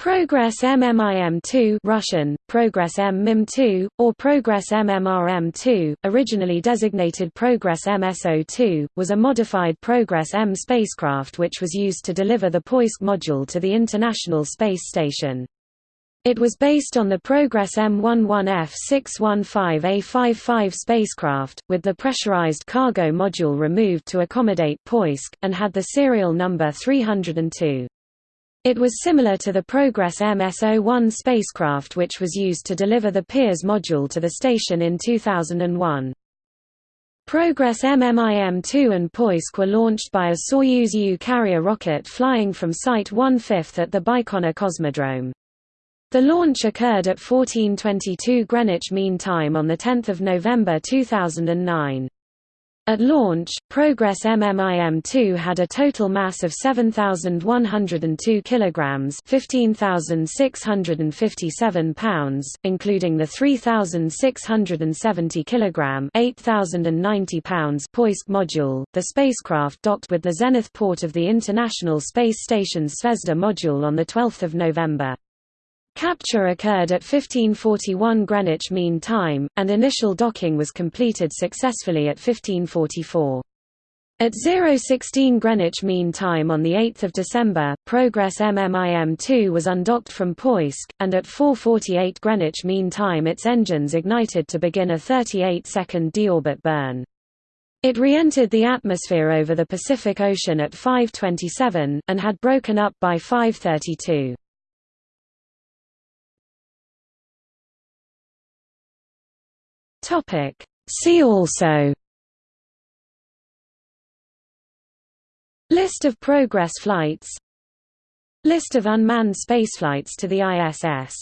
Progress MMIM-2 Russian, Progress M-MIM-2, or Progress MMRM-2, originally designated Progress MSO-2, was a modified Progress M spacecraft which was used to deliver the Poisk module to the International Space Station. It was based on the Progress M11F615A55 spacecraft, with the pressurized cargo module removed to accommodate Poisk, and had the serial number 302. It was similar to the Progress MSO-1 spacecraft which was used to deliver the Pirs module to the station in 2001. Progress MMIM-2 and Poisk were launched by a Soyuz U carrier rocket flying from Site 1/5 at the Baikonur Cosmodrome. The launch occurred at 1422 Greenwich Mean Time on 10 November 2009. At launch, Progress MMIM-2 had a total mass of 7,102 kilograms, 15,657 pounds, including the 3,670 kilogram, 8,090 pounds Poisk module. The spacecraft docked with the zenith port of the International Space Station's Zvezda module on the 12th of November. Capture occurred at 1541 Greenwich Mean Time, and initial docking was completed successfully at 1544. At 016 Greenwich Mean Time on 8 December, Progress MMIM-2 was undocked from Poisk, and at 4.48 Greenwich Mean Time its engines ignited to begin a 38-second deorbit burn. It re-entered the atmosphere over the Pacific Ocean at 5.27, and had broken up by 5.32. Topic. See also. List of Progress flights. List of unmanned spaceflights to the ISS